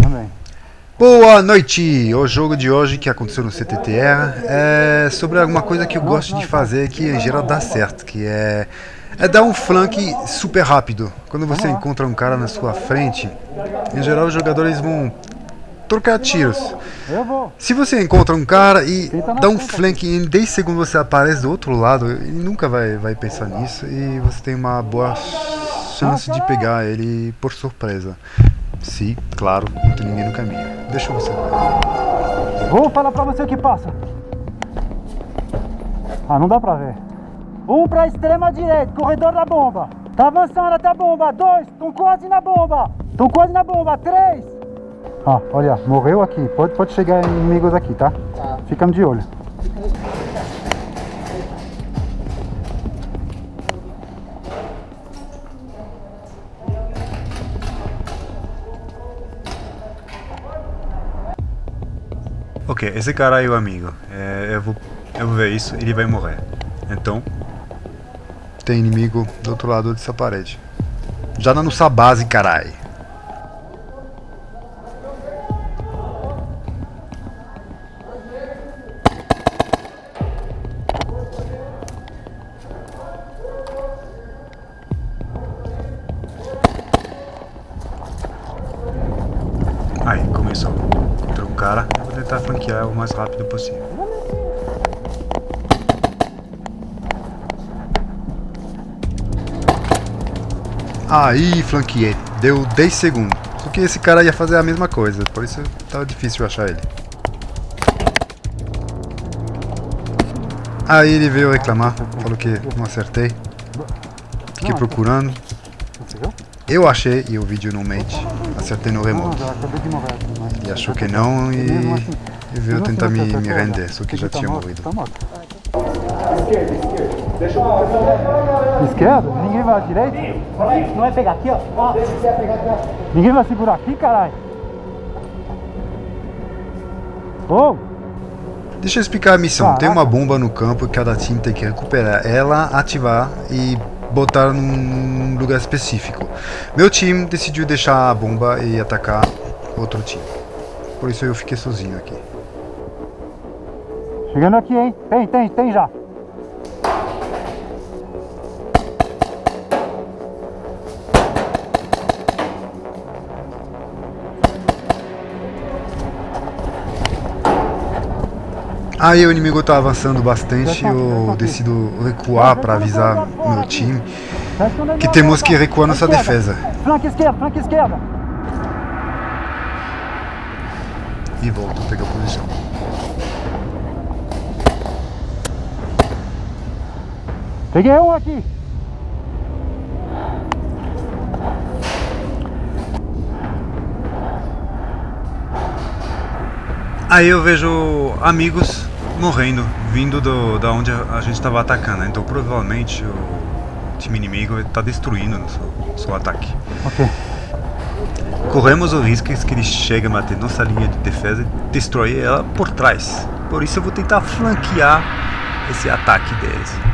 Também. Boa noite! O jogo de hoje que aconteceu no CTTR é sobre alguma coisa que eu gosto de fazer que em geral dá certo, que é, é dar um flank super rápido. Quando você encontra um cara na sua frente, em geral os jogadores vão trocar tiros. Se você encontra um cara e dá um flank e em 10 segundos você aparece do outro lado, ele nunca vai, vai pensar nisso e você tem uma boa chance de pegar ele por surpresa. Se, claro, não tem ninguém no caminho. Deixa você ver. Vou falar pra você o que passa. Ah, não dá pra ver. Um pra extrema direita, corredor da bomba. Tá avançando até a bomba. Dois, estão quase na bomba. Estão quase na bomba. Três. Ah, olha, morreu aqui. Pode, pode chegar inimigos aqui, tá? Tá. Ficamos de olho. Esse cara é o amigo. É, eu, vou, eu vou ver isso, ele vai morrer. Então, tem inimigo do outro lado dessa parede. Já na nossa base, carai. Tentar flanquear o mais rápido possível. Aí, flanqueei. Deu 10 segundos. Só que esse cara ia fazer a mesma coisa, por isso tava difícil achar ele. Aí ele veio reclamar, falou que não acertei. Fiquei procurando. Eu achei e o vídeo não mente. Acertei no remoto. Ele achou que não e, e veio tentar me, me render, só que já tinha morrido. Esquerda, esquerda. Deixa eu Esquerda? Ninguém vai à direita? Não vai pegar aqui, ó. Ninguém vai segurar aqui, caralho? Oh! Deixa eu explicar a missão. Tem uma bomba no campo e cada time tem que recuperar ela, ativar e botar num lugar específico. Meu time decidiu deixar a bomba e atacar outro time. Por isso eu fiquei sozinho aqui. Chegando aqui, hein? Tem, tem, tem já. Aí o inimigo tá avançando bastante, eu decido recuar para avisar meu time que temos que recuar nossa defesa. Flanque esquerda, flanque esquerda. E volto a pegar posição. Peguei um aqui. Aí eu vejo amigos morrendo, vindo do, da onde a gente estava atacando. Então provavelmente o time inimigo está destruindo o seu, seu, ataque. Ok. Corremos o risco que ele chegue a bater nossa linha de defesa e destrói ela por trás. Por isso eu vou tentar flanquear esse ataque deles.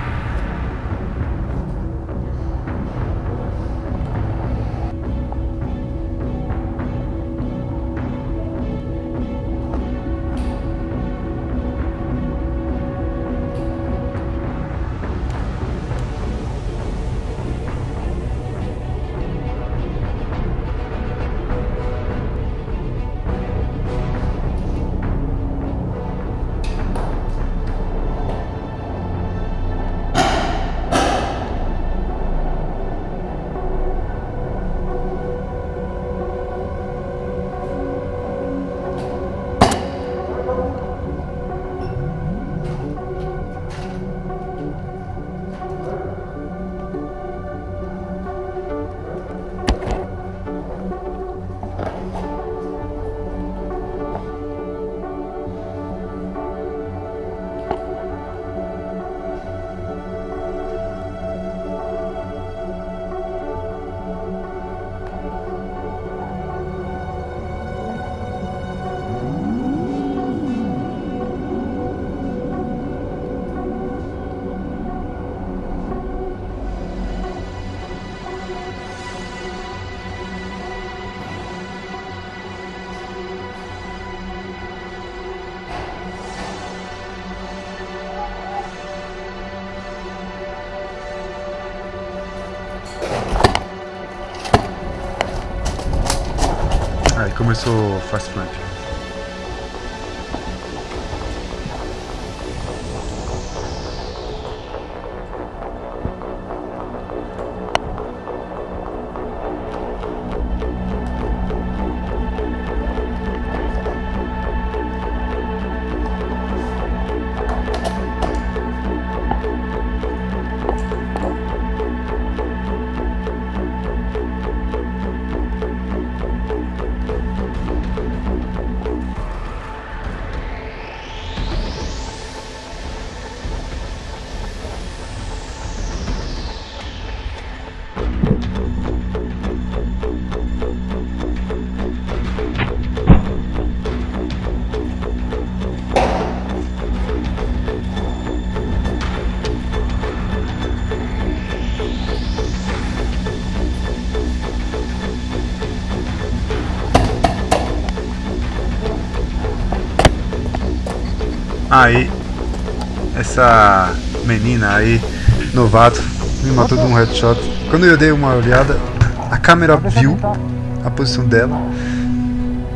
Começou o fast plant. Aí, essa menina aí, novato, me matou de um headshot. Quando eu dei uma olhada, a câmera viu a posição dela.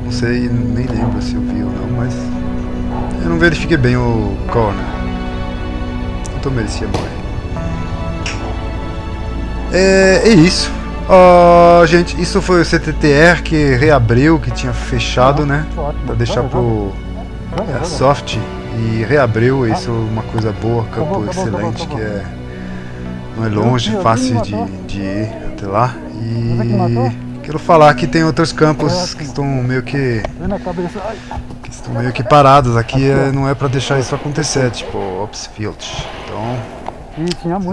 Não sei, nem lembro se eu vi ou não, mas eu não verifiquei bem o corner. Então merecia morrer. É, é isso. Ó, gente, isso foi o CTTR que reabriu, que tinha fechado, né? Pra deixar pro é, soft e reabriu, isso é uma coisa boa, campo excelente, que é não é longe, fácil de, de ir até lá. E quero falar que tem outros campos que estão meio que, que estão meio que parados aqui, é, não é pra deixar isso acontecer, tipo Opsfield. Então,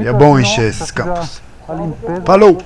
E é bom encher esses campos. Falou!